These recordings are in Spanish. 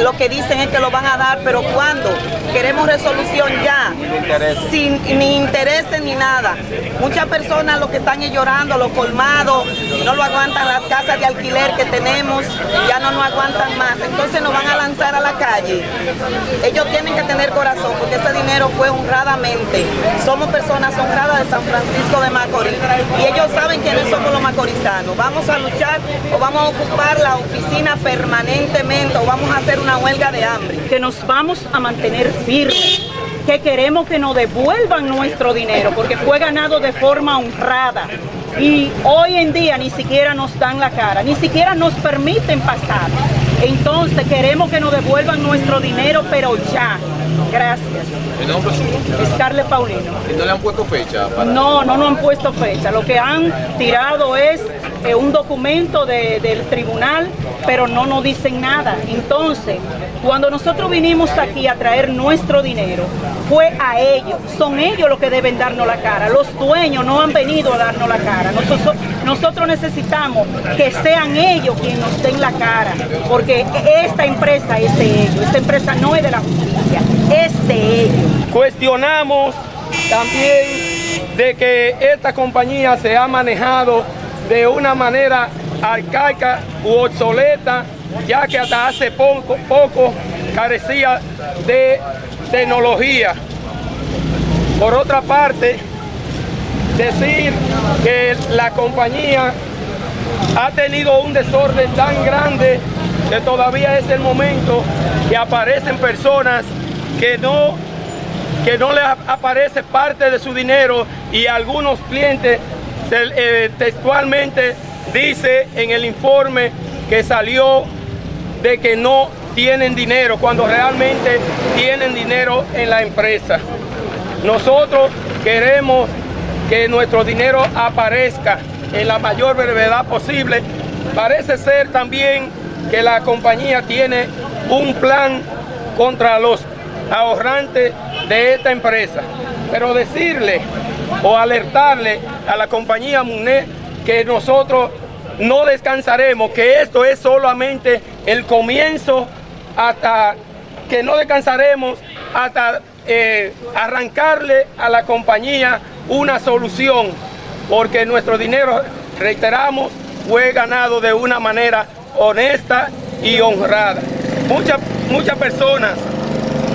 lo que dicen es que lo van a dar, pero ¿cuándo? Queremos resolución ya, sin ni intereses ni nada. Muchas personas lo que están es llorando, los colmados, no lo aguantan las casas de alquiler que tenemos, ya no nos aguantan más, entonces nos van a lanzar a la calle. Ellos tienen que tener corazón, porque ese dinero fue honradamente. Somos personas honradas de San Francisco de Macorís y ellos saben quiénes somos los macorizanos. Vamos a luchar o vamos a ocupar la oficina permanentemente o vamos a hacer una huelga de hambre. Que nos vamos a mantener firmes, que queremos que nos devuelvan nuestro dinero porque fue ganado de forma honrada y hoy en día ni siquiera nos dan la cara, ni siquiera nos permiten pasar. Entonces queremos que nos devuelvan nuestro dinero, pero ya. Gracias. ¿El nombre suyo? Scarlett Paulino. ¿Y no le han puesto fecha? Para... No, no nos han puesto fecha. Lo que han tirado es eh, un documento de, del tribunal, pero no nos dicen nada. Entonces, cuando nosotros vinimos aquí a traer nuestro dinero, fue a ellos. Son ellos los que deben darnos la cara. Los dueños no han venido a darnos la cara. Nosotros, nosotros necesitamos que sean ellos quienes nos den la cara, porque esta empresa es de ellos. Esta empresa no es de la justicia, es de ellos. Cuestionamos también de que esta compañía se ha manejado de una manera arcaica u obsoleta, ya que hasta hace poco, poco carecía de tecnología. Por otra parte, decir que la compañía ha tenido un desorden tan grande que todavía es el momento que aparecen personas que no, que no les aparece parte de su dinero y algunos clientes textualmente dice en el informe que salió de que no tienen dinero cuando realmente tienen dinero en la empresa. Nosotros queremos que nuestro dinero aparezca en la mayor brevedad posible. Parece ser también que la compañía tiene un plan contra los ahorrantes de esta empresa. Pero decirle o alertarle a la compañía MUNET que nosotros no descansaremos, que esto es solamente el comienzo hasta que no descansaremos hasta eh, arrancarle a la compañía una solución, porque nuestro dinero, reiteramos, fue ganado de una manera honesta y honrada. Muchas, muchas personas,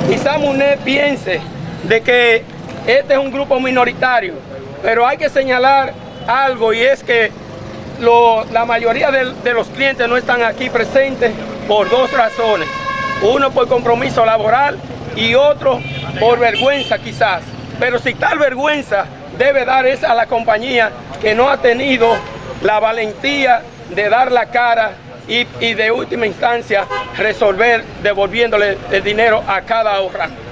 quizá MUNED piense de que este es un grupo minoritario, pero hay que señalar algo y es que la mayoría de, de los clientes no están aquí presentes por dos razones. Uno por compromiso laboral y otro por vergüenza quizás. Pero si tal vergüenza debe dar es a la compañía que no ha tenido la valentía de dar la cara y, y de última instancia resolver devolviéndole el dinero a cada ahorrante.